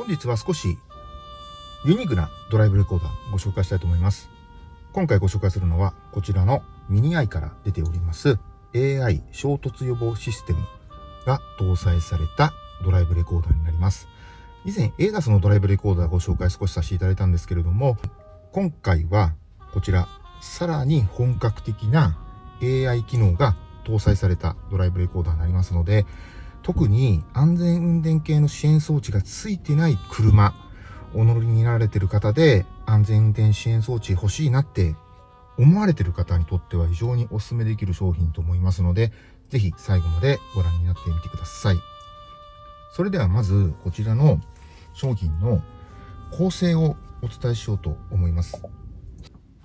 本日は少しユニークなドライブレコーダーご紹介したいと思います。今回ご紹介するのはこちらのミニアイから出ております AI 衝突予防システムが搭載されたドライブレコーダーになります。以前 ADAS のドライブレコーダーご紹介少しさせていただいたんですけれども、今回はこちらさらに本格的な AI 機能が搭載されたドライブレコーダーになりますので、特に安全運転系の支援装置がついてない車、お乗りになられてる方で安全運転支援装置欲しいなって思われてる方にとっては非常にお勧めできる商品と思いますので、ぜひ最後までご覧になってみてください。それではまずこちらの商品の構成をお伝えしようと思います。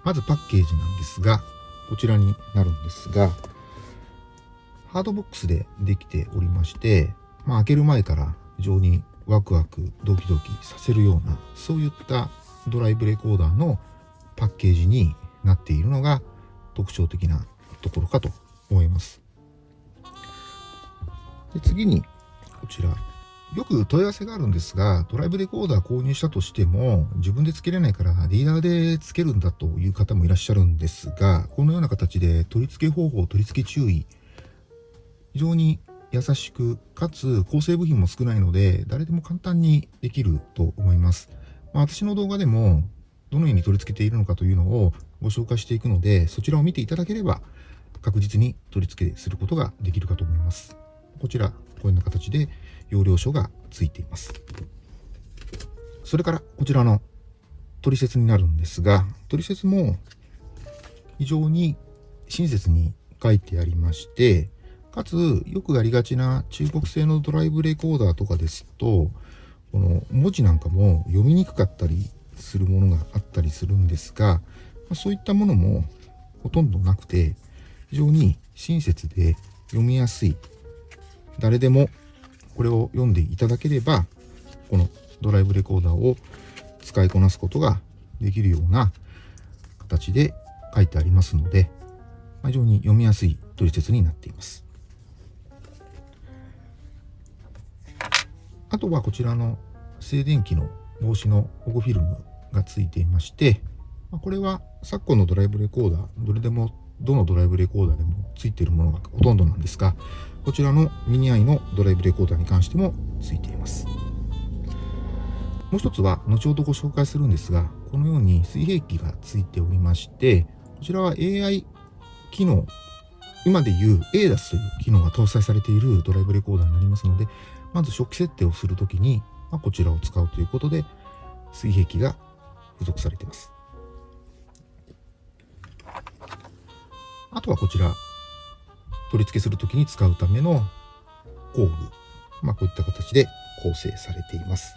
まずパッケージなんですが、こちらになるんですが、ハードボックスでできておりまして、まあ、開ける前から非常にワクワクドキドキさせるようなそういったドライブレコーダーのパッケージになっているのが特徴的なところかと思います。で次にこちら。よく問い合わせがあるんですが、ドライブレコーダー購入したとしても、自分で付けれないからディーラーで付けるんだという方もいらっしゃるんですが、このような形で取り付け方法、取り付け注意、非常に優しく、かつ構成部品も少ないので、誰でも簡単にできると思います。まあ、私の動画でも、どのように取り付けているのかというのをご紹介していくので、そちらを見ていただければ、確実に取り付けすることができるかと思います。こちら、こういうような形で容量書がついています。それから、こちらの取説になるんですが、取説も非常に親切に書いてありまして、かつ、よくありがちな中国製のドライブレコーダーとかですと、この文字なんかも読みにくかったりするものがあったりするんですが、そういったものもほとんどなくて、非常に親切で読みやすい。誰でもこれを読んでいただければ、このドライブレコーダーを使いこなすことができるような形で書いてありますので、非常に読みやすい取説になっています。あとはこちらの静電気の防止の保護フィルムがついていまして、これは昨今のドライブレコーダー、どれでも、どのドライブレコーダーでもついているものがほとんどなんですが、こちらのミニアイのドライブレコーダーに関してもついています。もう一つは、後ほどご紹介するんですが、このように水平器がついておりまして、こちらは AI 機能、今でいう ADAS という機能が搭載されているドライブレコーダーになりますので、まず初期設定をするときに、まあ、こちらを使うということで、水平器が付属されています。あとはこちら、取り付けするときに使うための工具。まあ、こういった形で構成されています。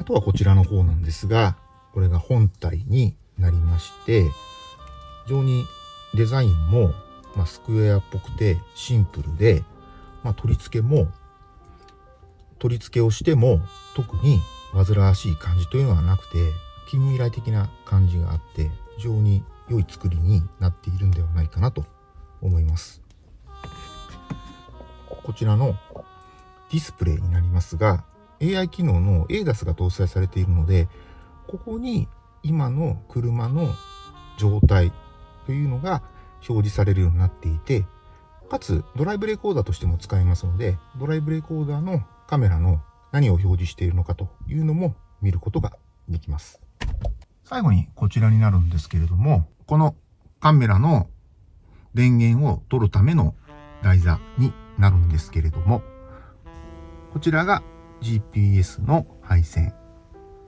あとはこちらの方なんですが、これが本体になりまして、非常にデザインも、まあ、スクエアっぽくてシンプルで、まあ、取り付けも、取り付けをしても特に煩わしい感じというのはなくて、近未来的な感じがあって、非常に良い作りになっているんではないかなと思います。こちらのディスプレイになりますが、AI 機能の ADAS が搭載されているので、ここに今の車の状態というのが表示されるようになっていて、かつドライブレコーダーとしても使えますので、ドライブレコーダーのカメラの何を表示しているのかというのも見ることができます。最後にこちらになるんですけれども、このカメラの電源を取るための台座になるんですけれども、こちらが GPS の配線。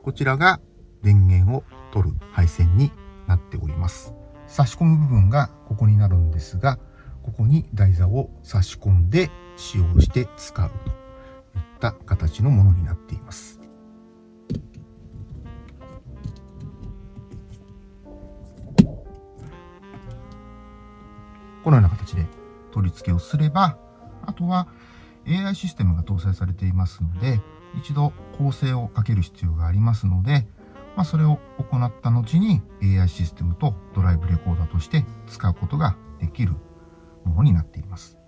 こちらが電源を取る配線になっております。差し込む部分がここになるんですが、ここに台座を差し込んで使用して使うといった形のものになっています。このような形で取り付けをすれば、あとは AI システムが搭載されていますので、一度構成をかける必要がありますので、まあ、それを行った後に AI システムとドライブレコーダーとして使うことができるものになっています。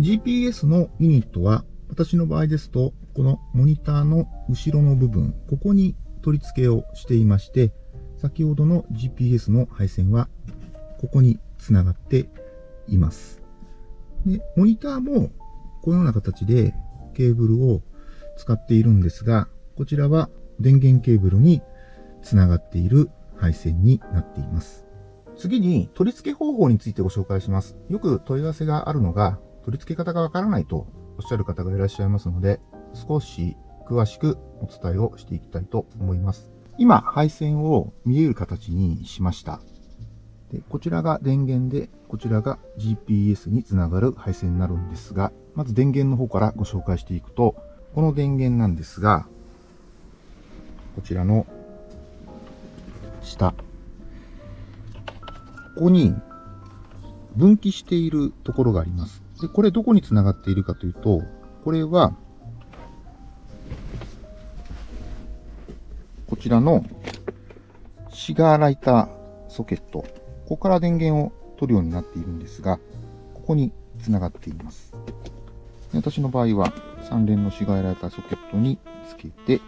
GPS のユニットは、私の場合ですと、このモニターの後ろの部分、ここに取り付けをしていまして、先ほどの GPS の配線はここにつながっています。で、モニターもこのような形でケーブルを使っているんですが、こちらは電源ケーブルにつながっている配線になっています。次に取り付け方法についてご紹介します。よく問い合わせがあるのが、取り付け方がわからないとおっしゃる方がいらっしゃいますので、少し詳しくお伝えをしていきたいと思います。今、配線を見える形にしました。でこちらが電源で、こちらが GPS につながる配線になるんですが、まず電源の方からご紹介していくと、この電源なんですが、こちらの下、ここに分岐しているところがあります。で、これどこにつながっているかというと、これは、こちらのシガーライターソケット。ここから電源を取るようになっているんですが、ここにつながっています。私の場合は3連のシガーライターソケットにつけて、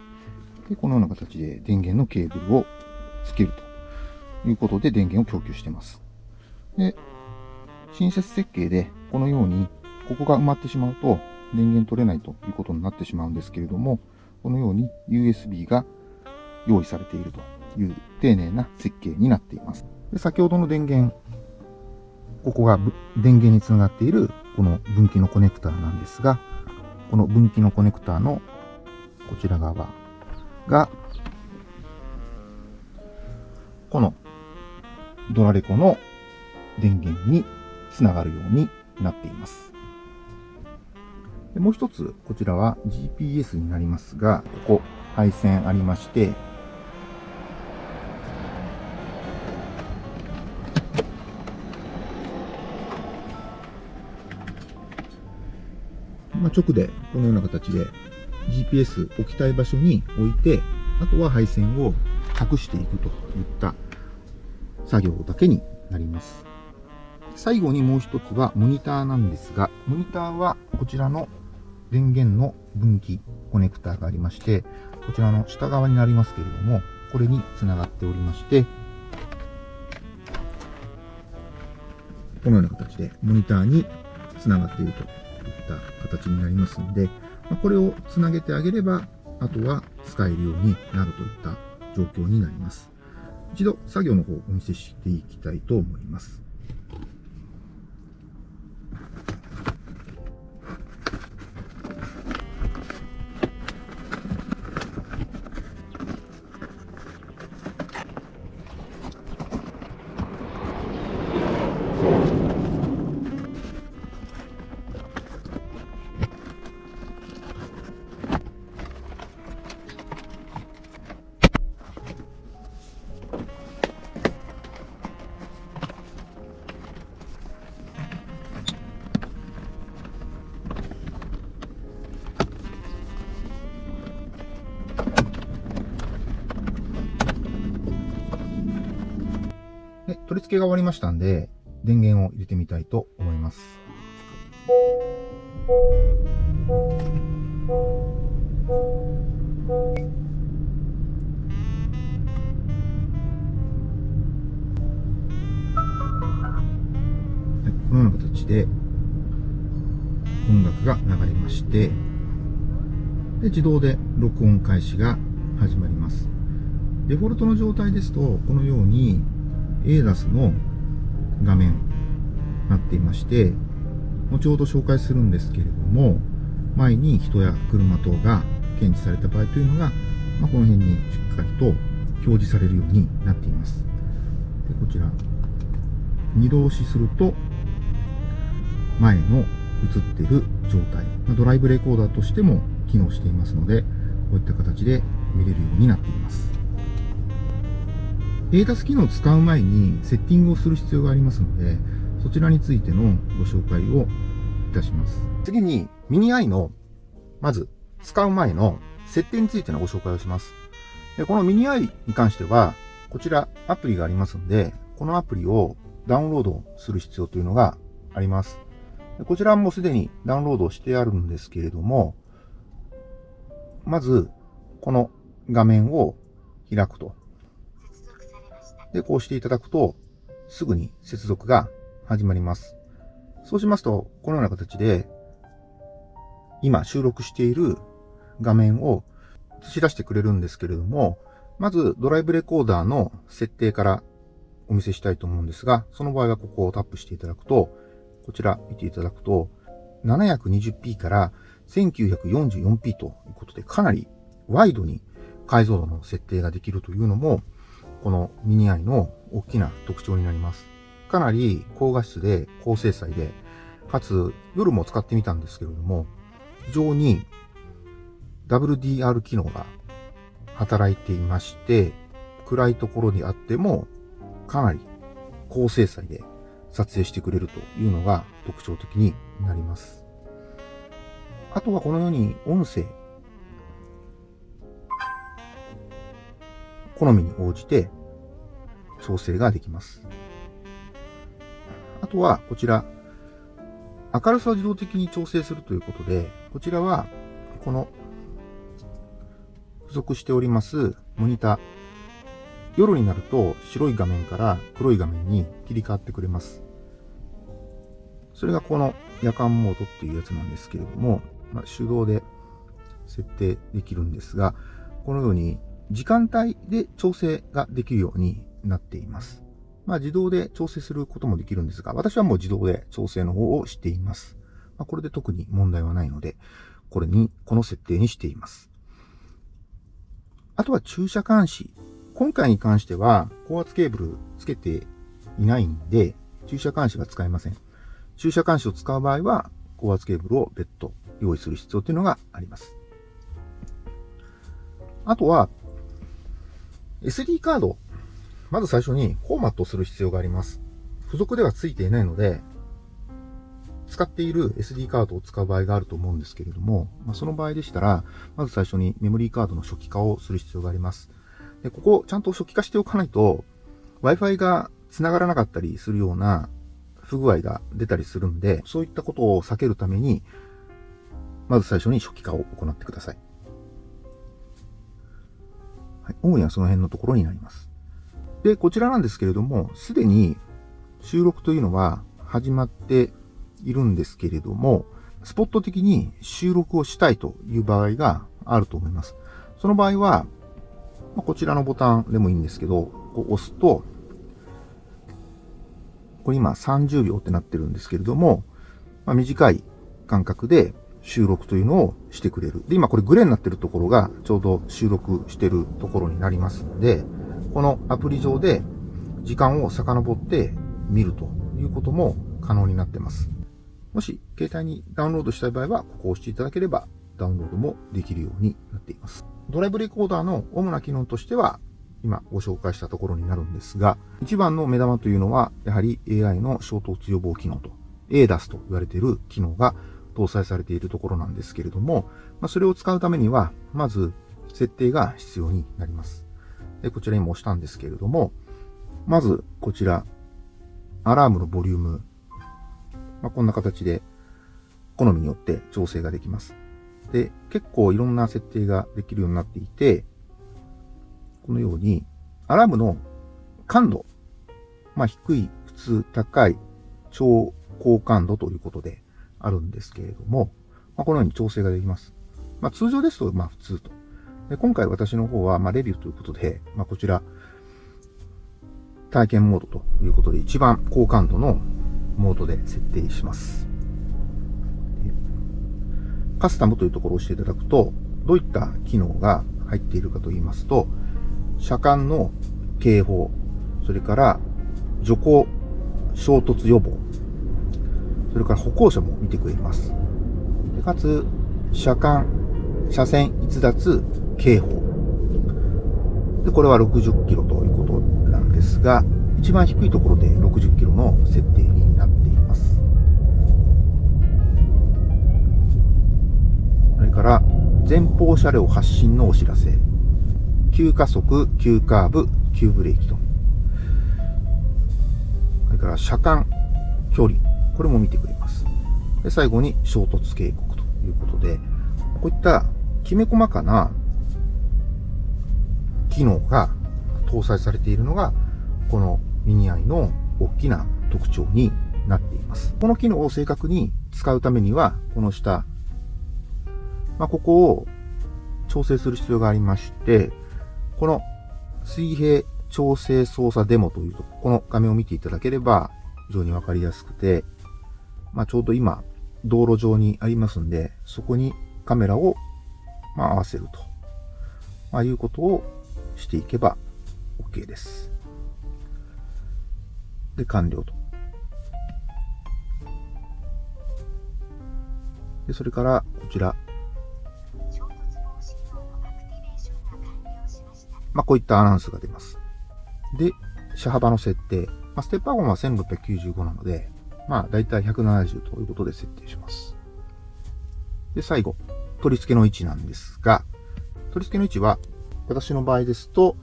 でこのような形で電源のケーブルをつけると。いうことで電源を供給しています。で、新設設計でこのようにここが埋まってしまうと電源取れないということになってしまうんですけれども、このように USB が用意されているという丁寧な設計になっています。で先ほどの電源、ここが電源につながっているこの分岐のコネクターなんですが、この分岐のコネクターのこちら側が、このドラレコの電源につながるようになっています。もう一つ、こちらは GPS になりますが、ここ配線ありまして、まあ、直でこのような形で GPS 置きたい場所に置いて、あとは配線を隠していくといった作業だけになります。最後にもう一つはモニターなんですが、モニターはこちらの電源の分岐コネクターがありまして、こちらの下側になりますけれども、これにつながっておりまして、このような形でモニターにつながっているといった形になりますので、これをつなげてあげれば、あとは使えるようになるといった状況になります。一度作業の方をお見せしていきたいと思います。付けが終わりましたんで、電源を入れてみたいと思います。このような形で音楽が流れまして、で自動で録音開始が始まります。デフォルトの状態ですと、このように ADAS の画面になっていまして、後ほど紹介するんですけれども、前に人や車等が検知された場合というのが、まあ、この辺にしっかりと表示されるようになっています。でこちら、二度押しすると、前の映っている状態、まあ、ドライブレコーダーとしても機能していますので、こういった形で見れるようになっています。ADAS 機能を使う前にセッティングをする必要がありますので、そちらについてのご紹介をいたします。次に、ミニ i の、まず、使う前の設定についてのご紹介をします。でこのミニ i に関しては、こちらアプリがありますので、このアプリをダウンロードする必要というのがあります。こちらもすでにダウンロードしてあるんですけれども、まず、この画面を開くと。で、こうしていただくと、すぐに接続が始まります。そうしますと、このような形で、今収録している画面を映し出してくれるんですけれども、まずドライブレコーダーの設定からお見せしたいと思うんですが、その場合はここをタップしていただくと、こちら見ていただくと、720p から 1944p ということで、かなりワイドに解像度の設定ができるというのも、このミニアイの大きな特徴になります。かなり高画質で高精細で、かつ夜も使ってみたんですけれども、非常に WDR 機能が働いていまして、暗いところにあってもかなり高精細で撮影してくれるというのが特徴的になります。あとはこのように音声、好みに応じて調整ができます。あとはこちら、明るさを自動的に調整するということで、こちらはこの付属しておりますモニター、夜になると白い画面から黒い画面に切り替わってくれます。それがこの夜間モードっていうやつなんですけれども、まあ、手動で設定できるんですが、このように時間帯で調整ができるようになっています。まあ、自動で調整することもできるんですが、私はもう自動で調整の方をしています。まあ、これで特に問題はないので、これに、この設定にしています。あとは駐車監視。今回に関しては、高圧ケーブルつけていないんで、駐車監視は使えません。駐車監視を使う場合は、高圧ケーブルを別途用意する必要というのがあります。あとは、SD カード。まず最初にフォーマットする必要があります。付属では付いていないので、使っている SD カードを使う場合があると思うんですけれども、まあ、その場合でしたら、まず最初にメモリーカードの初期化をする必要があります。で、ここちゃんと初期化しておかないと、Wi-Fi が繋がらなかったりするような不具合が出たりするんで、そういったことを避けるために、まず最初に初期化を行ってください。はい、主にはその辺のところになります。で、こちらなんですけれども、すでに収録というのは始まっているんですけれども、スポット的に収録をしたいという場合があると思います。その場合は、まこちらのボタンでもいいんですけど、こう押すと、これ今30秒ってなってるんですけれども、まあ、短い間隔で収録というのをしてくれる。で、今これグレーになってるところがちょうど収録してるところになりますので、このアプリ上で時間を遡って見るということも可能になってます。もし携帯にダウンロードしたい場合は、ここを押していただければダウンロードもできるようになっています。ドライブレコーダーの主な機能としては、今ご紹介したところになるんですが、一番の目玉というのは、やはり AI の衝突予防機能と、ADAS と言われている機能が搭載されているところなんですけれども、まあ、それを使うためには、まず設定が必要になります。で、こちらにも押したんですけれども、まずこちら、アラームのボリュームまあ、こんな形で好みによって調整ができます。で、結構いろんな設定ができるようになっていて、このように、アラームの感度、まあ、低い、普通、高い、超高感度ということであるんですけれども、まあ、このように調整ができます。まあ、通常ですと、まあ、普通と。で今回私の方は、まあ、レビューということで、まあ、こちら、体験モードということで、一番高感度のモードで設定します。カスタムというところを押していただくと、どういった機能が入っているかと言いますと、車間の警報、それから徐行衝突予防、それから歩行者も見てくれます。でかつ、車間、車線逸脱警報。で、これは60キロということなんですが、一番低いところで60キロの設定になっています。それから、前方車両発進のお知らせ。急加速、急カーブ、急ブレーキと。それから車間、距離。これも見てくれます。で最後に衝突警告ということで、こういったきめ細かな機能が搭載されているのが、このミニアイの大きな特徴になっています。この機能を正確に使うためには、この下、まあ、ここを調整する必要がありまして、この水平調整操作デモというと、この画面を見ていただければ非常にわかりやすくて、まあ、ちょうど今、道路上にありますんで、そこにカメラを、まあ、合わせると、まあ、いうことをしていけば OK です。で、完了と。で、それから、こちら。まあ、こういったアナウンスが出ます。で、車幅の設定。まあ、ステップワゴンは1695なので、まあ、だいたい170ということで設定します。で、最後、取り付けの位置なんですが、取り付けの位置は、私の場合ですと、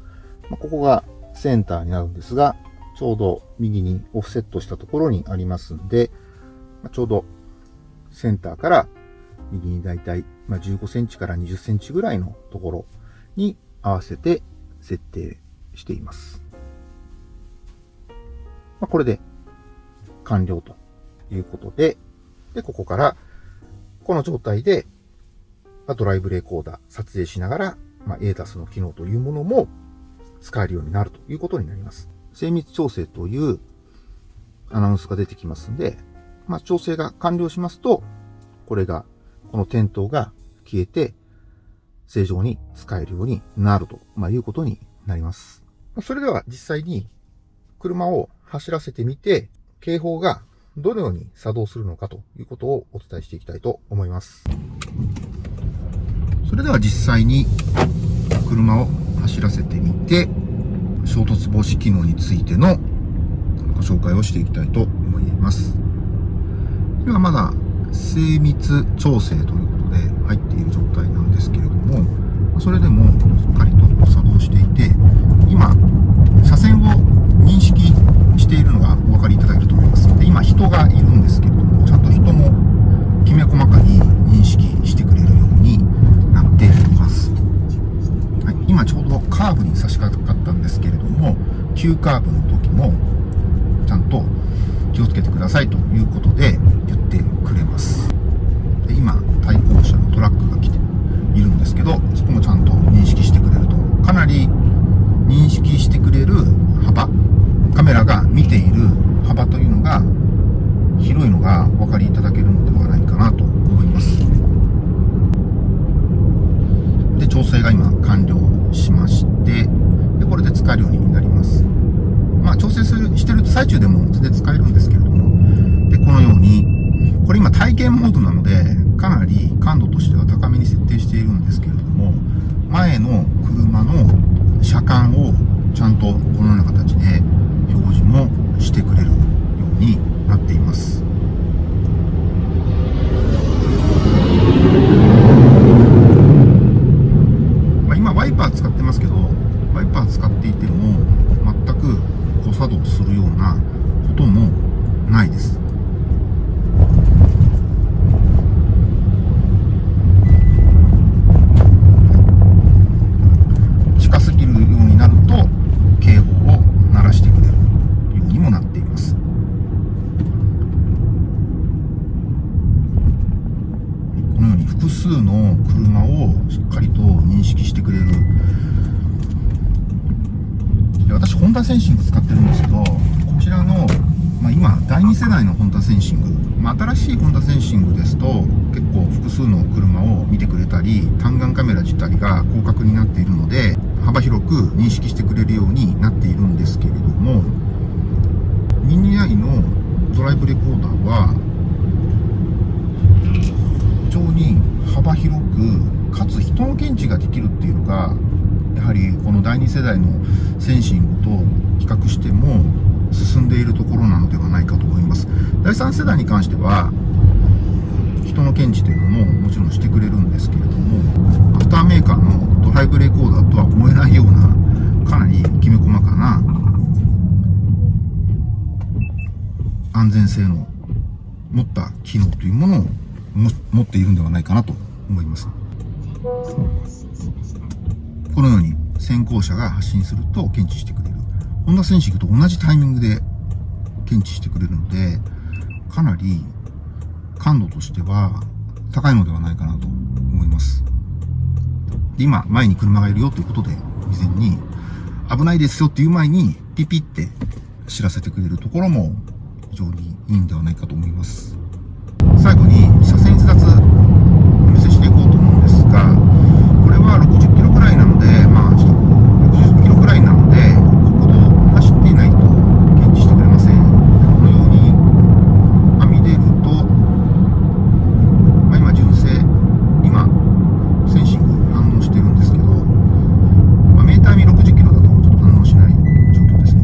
まあ、ここがセンターになるんですが、ちょうど右にオフセットしたところにありますんで、まあ、ちょうどセンターから右にだいたい15センチから20センチぐらいのところに合わせて設定しています。まあ、これで完了ということで、で、ここから、この状態で、ま、ドライブレコーダー撮影しながら、まあ、ADAS の機能というものも使えるようになるということになります。精密調整というアナウンスが出てきますんで、まあ、調整が完了しますと、これが、この点灯が消えて、正常に使えるようになると、まあ、いうことになります。それでは実際に車を走らせてみて、警報がどのように作動するのかということをお伝えしていきたいと思います。それでは実際に車を走らせてみて、衝突防止機能についてのご紹介をしていきたいと思います。今まだ精密調整ということで入っている状態なんですけれども、それでもしっかりと作動していて、今、車線を認識しているのがお分かりいただけると思います。で今、人がいるんですけども、ちゃんと人もきめ細かに認識してくれるようになっています。はい、今ちょうどカーブに差し掛かったんですけれども、急カーブの時も、ちゃんと気をつけてくださいということで言ってくれます。で今、対向車のトラックが来ているんですけど、そこもちゃんと認識してくれると。かなり認識してくれる幅、カメラが見ている幅というのが広いのがお分かりいただけるのではないかなと思います。で、調整が今完了しまして、で、これで使えるようになります。まあ、調整するしてる最中でも全然使えるんですけれども、で、このように、これ今体験モードなので、かなり感度としては高めに設定しているんですけれども、前の車の車間をちゃんとこのような形で表示もしてくれるようになっています。まあ、今ワイパー使ってますけど、ワイパー使っていても全く誤作動するようなこともないです。センシング使ってるんですけど、こちらの、まあ、今、第2世代のホンダセンシング、まあ、新しいホンダセンシングですと、結構複数の車を見てくれたり、単眼カメラ自体が広角になっているので、幅広く認識してくれるようになっているんですけれども、ミニアイのドライブレコーダーは、非常に幅広く、かつ人の検知ができるっていうのが、やはりこの第2世代のセンシングと比較しても進んでいるところなのではないかと思います第3世代に関しては人の検知というのももちろんしてくれるんですけれどもアフターメーカーのドライブレコーダーとは思えないようなかなりきめ細かな安全性の持った機能というものを持っているんではないかなと思います。このように先行車が発進すると検知してくれる。ホンダセンシングと同じタイミングで検知してくれるので、かなり感度としては高いのではないかなと思います。で今、前に車がいるよということで、未然に危ないですよっていう前にピピって知らせてくれるところも非常にいいんではないかと思います。最後に車線逸脱お見せしていこうと思うんですが、これは60キロくらいなので、まあちょっと60キロくらいなので、国道走っていないと検知してくれません。このようにはみ出ると、まあ今純正、今、センシング反応してるんですけど、まあ、メーター見60キロだとちょっと反応しない状況ですね。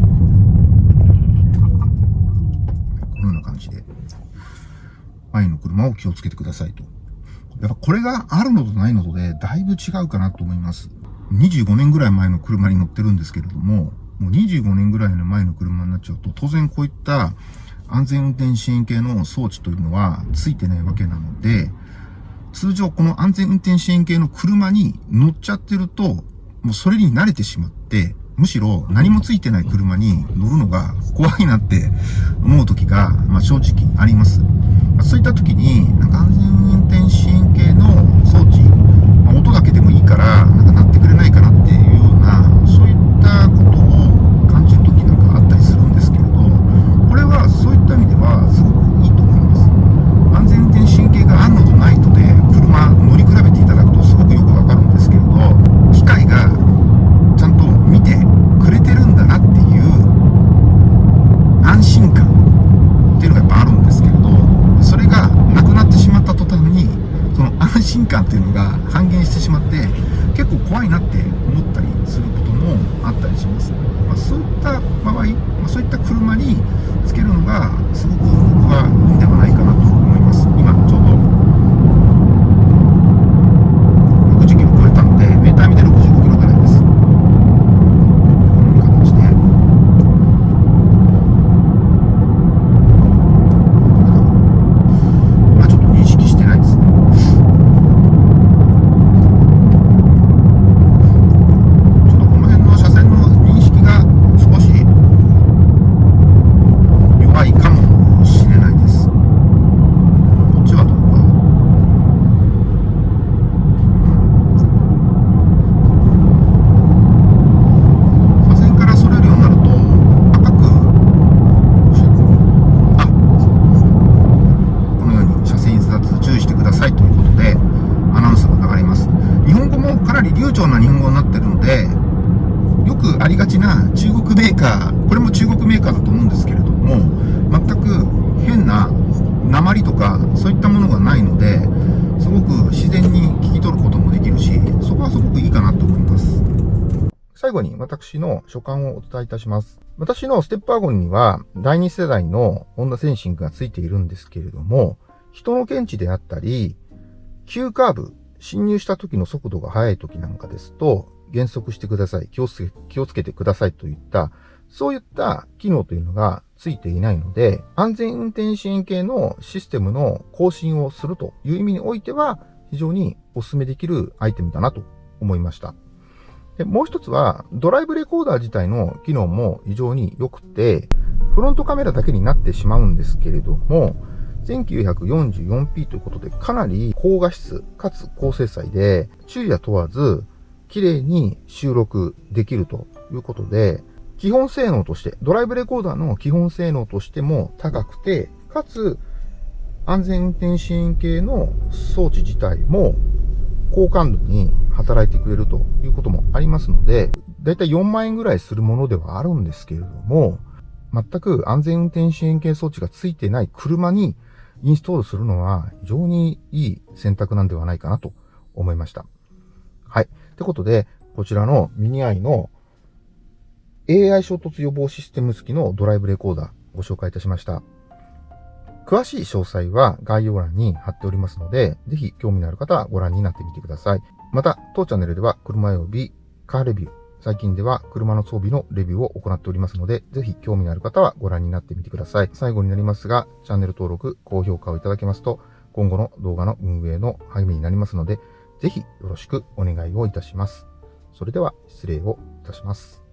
このような感じで。前の車を気をつけてくださいと。やっぱこれがあるのとないのとで、だいぶ違うかなと思います。25年ぐらい前の車に乗ってるんですけれども、もう25年ぐらいの前の車になっちゃうと、当然こういった安全運転支援系の装置というのはついてないわけなので、通常この安全運転支援系の車に乗っちゃってると、もうそれに慣れてしまって、むしろ何もついてない車に乗るのが怖いなって思う時が、まあ、正直あります。そういった時に、なんか安全運転支援装置、まあ、音だけでもいいから、なんか鳴ってくれないかなっていうような、そういったことを感じる時なんかあったりするんですけれど、これはそういった意味ではすごくいいと思います。安全運転支援系があるのとないとで、車乗り比べていただくとすごくよくわかるんですけれど、機械がちゃんと見てくれてるんだなっていう安心感っていうのがやっぱあるんですけれど、それがなくなってしまった途端に、その安心感っていうのが半減してしまって、結構怖いなって思ったりすることもあったりします。まあ、そういった場合、まあ、そういった車につけるのがすごく僕はいいんではないかなと思います。今ちょうど60キロ超えたので、メーター見て65キロぐらいです。このような形で。まあちょっと認識してないですね。ちょっとこの辺の車線の認識が少し弱いかもしれないです。こっちはどうか。車線からそれるようになると赤くあこのように車線逸脱注意してくださいということでアナウンスが流れます日本語もかなり流暢な日本語になってるのでよくありがちな中国メーカーこれも中国メーカーだと思うんですけれども全く変な鉛とかそういったものがないのですごく自然に聞き取ることもできるしそこはすごくいいかなと思います最後に私の所感をお伝えいたします。私のステップワゴンには第2世代のホンダセンシングがついているんですけれども、人の検知であったり、急カーブ、進入した時の速度が速い時なんかですと、減速してください、気をつけ、気をつけてくださいといった、そういった機能というのがついていないので、安全運転支援系のシステムの更新をするという意味においては、非常にお勧めできるアイテムだなと思いました。で、もう一つは、ドライブレコーダー自体の機能も非常に良くて、フロントカメラだけになってしまうんですけれども、1944p ということで、かなり高画質かつ高精細で、昼夜問わず、綺麗に収録できるということで、基本性能として、ドライブレコーダーの基本性能としても高くて、かつ、安全運転支援系の装置自体も高感度に働いてくれるということもありますので、だいたい4万円ぐらいするものではあるんですけれども、全く安全運転支援系装置がついてない車にインストールするのは非常にいい選択なんではないかなと思いました。はい。ってことで、こちらのミニアイの AI 衝突予防システム付きのドライブレコーダーご紹介いたしました。詳しい詳細は概要欄に貼っておりますので、ぜひ興味のある方はご覧になってみてください。また、当チャンネルでは車及びカーレビュー、最近では車の装備のレビューを行っておりますので、ぜひ興味のある方はご覧になってみてください。最後になりますが、チャンネル登録、高評価をいただけますと、今後の動画の運営の励みになりますので、ぜひよろしくお願いをいたします。それでは失礼をいたします。